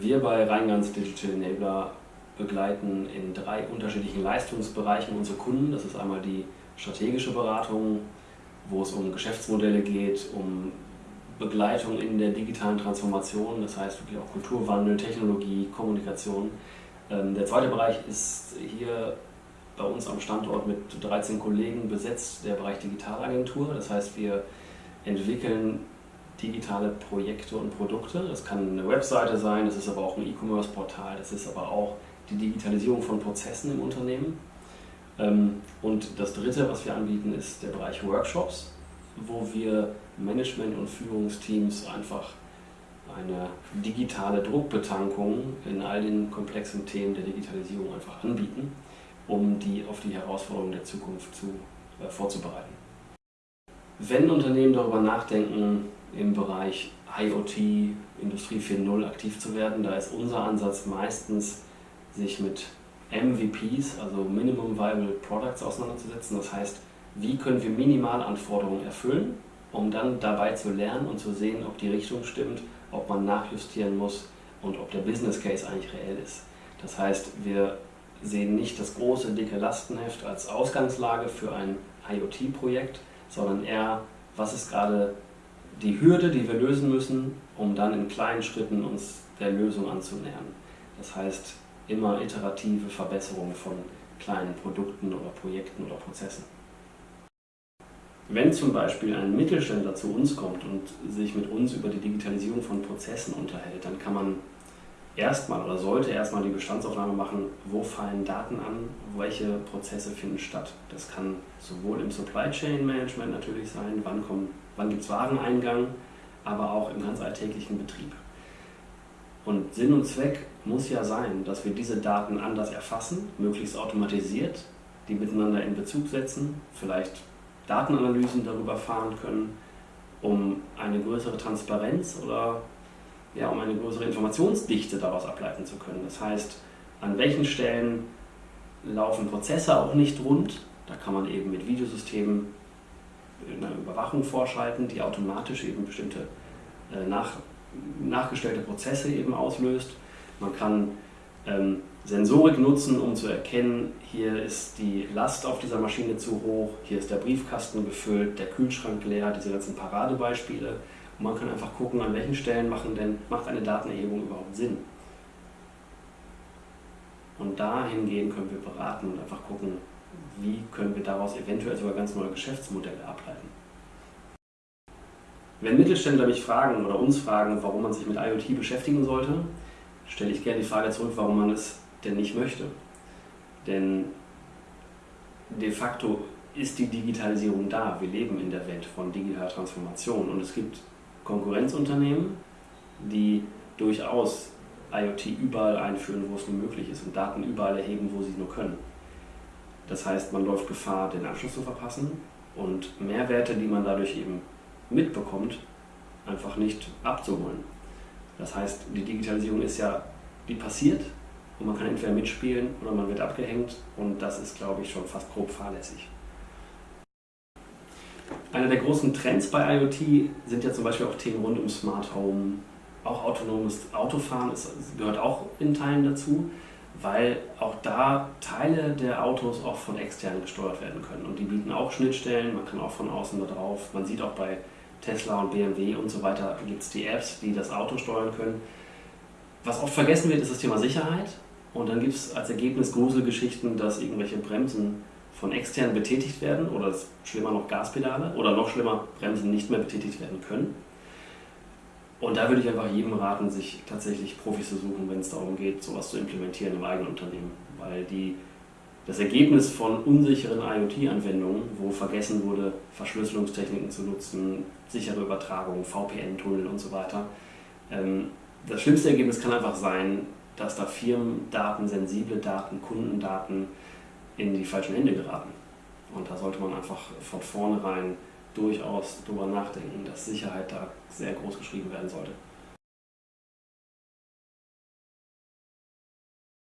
Wir bei Rheingans Digital Enabler begleiten in drei unterschiedlichen Leistungsbereichen unsere Kunden. Das ist einmal die strategische Beratung, wo es um Geschäftsmodelle geht, um Begleitung in der digitalen Transformation, das heißt wirklich auch Kulturwandel, Technologie, Kommunikation. Ähm, der zweite Bereich ist hier bei uns am Standort mit 13 Kollegen besetzt, der Bereich Digitalagentur. Das heißt, wir entwickeln digitale Projekte und Produkte. Das kann eine Webseite sein, das ist aber auch ein E-Commerce-Portal, das ist aber auch die Digitalisierung von Prozessen im Unternehmen. Ähm, und das dritte, was wir anbieten, ist der Bereich Workshops, wo wir Management- und Führungsteams einfach eine digitale Druckbetankung in all den komplexen Themen der Digitalisierung einfach anbieten, um die auf die Herausforderungen der Zukunft zu, äh, vorzubereiten. Wenn Unternehmen darüber nachdenken, im Bereich IoT, Industrie 4.0 aktiv zu werden, da ist unser Ansatz meistens, sich mit MVPs, also Minimum Viable Products, auseinanderzusetzen. Das heißt, wie können wir Minimalanforderungen erfüllen, um dann dabei zu lernen und zu sehen, ob die Richtung stimmt, ob man nachjustieren muss und ob der Business Case eigentlich reell ist. Das heißt, wir sehen nicht das große, dicke Lastenheft als Ausgangslage für ein IoT-Projekt, sondern eher, was ist gerade die Hürde, die wir lösen müssen, um dann in kleinen Schritten uns der Lösung anzunähern. Das heißt, immer iterative Verbesserung von kleinen Produkten oder Projekten oder Prozessen. Wenn zum Beispiel ein Mittelständler zu uns kommt und sich mit uns über die Digitalisierung von Prozessen unterhält, dann kann man erstmal oder sollte erstmal die Bestandsaufnahme machen, wo fallen Daten an, welche Prozesse finden statt. Das kann sowohl im Supply Chain Management natürlich sein, wann, wann gibt es Wareneingang, aber auch im ganz alltäglichen Betrieb. Und Sinn und Zweck muss ja sein, dass wir diese Daten anders erfassen, möglichst automatisiert, die miteinander in Bezug setzen, vielleicht Datenanalysen darüber fahren können, um eine größere Transparenz oder ja, um eine größere Informationsdichte daraus ableiten zu können. Das heißt, an welchen Stellen laufen Prozesse auch nicht rund, da kann man eben mit Videosystemen eine Überwachung vorschalten, die automatisch eben bestimmte äh, nach, nachgestellte Prozesse eben auslöst. Man kann ähm, Sensorik nutzen, um zu erkennen, hier ist die Last auf dieser Maschine zu hoch, hier ist der Briefkasten gefüllt, der Kühlschrank leer, diese ganzen Paradebeispiele. Und man kann einfach gucken, an welchen Stellen machen denn, macht eine Datenerhebung überhaupt Sinn. Und dahingehend können wir beraten und einfach gucken, wie können wir daraus eventuell sogar ganz neue Geschäftsmodelle ableiten. Wenn Mittelständler mich fragen oder uns fragen, warum man sich mit IoT beschäftigen sollte, stelle ich gerne die Frage zurück, warum man es denn nicht möchte. Denn de facto ist die Digitalisierung da. Wir leben in der Welt von digitaler Transformation und es gibt Konkurrenzunternehmen, die durchaus IoT überall einführen, wo es nur möglich ist und Daten überall erheben, wo sie nur können. Das heißt, man läuft Gefahr, den Anschluss zu verpassen und Mehrwerte, die man dadurch eben mitbekommt, einfach nicht abzuholen. Das heißt, die Digitalisierung ist ja, die passiert und man kann entweder mitspielen oder man wird abgehängt und das ist, glaube ich, schon fast grob fahrlässig. Einer der großen Trends bei IoT sind ja zum Beispiel auch Themen rund um Smart Home. Auch autonomes Autofahren ist, gehört auch in Teilen dazu, weil auch da Teile der Autos auch von extern gesteuert werden können. Und die bieten auch Schnittstellen, man kann auch von außen da drauf. Man sieht auch bei Tesla und BMW und so weiter gibt es die Apps, die das Auto steuern können. Was oft vergessen wird, ist das Thema Sicherheit. Und dann gibt es als Ergebnis Gruselgeschichten, dass irgendwelche Bremsen von extern betätigt werden oder schlimmer noch Gaspedale oder noch schlimmer Bremsen nicht mehr betätigt werden können. Und da würde ich einfach jedem raten, sich tatsächlich Profis zu suchen, wenn es darum geht, sowas zu implementieren im eigenen Unternehmen. Weil die, das Ergebnis von unsicheren IoT-Anwendungen, wo vergessen wurde, Verschlüsselungstechniken zu nutzen, sichere Übertragung, VPN-Tunnel und so weiter, ähm, das schlimmste Ergebnis kann einfach sein, dass da Firmendaten, sensible Daten, Kundendaten in die falschen Hände geraten. Und da sollte man einfach von vornherein durchaus darüber nachdenken, dass Sicherheit da sehr groß geschrieben werden sollte.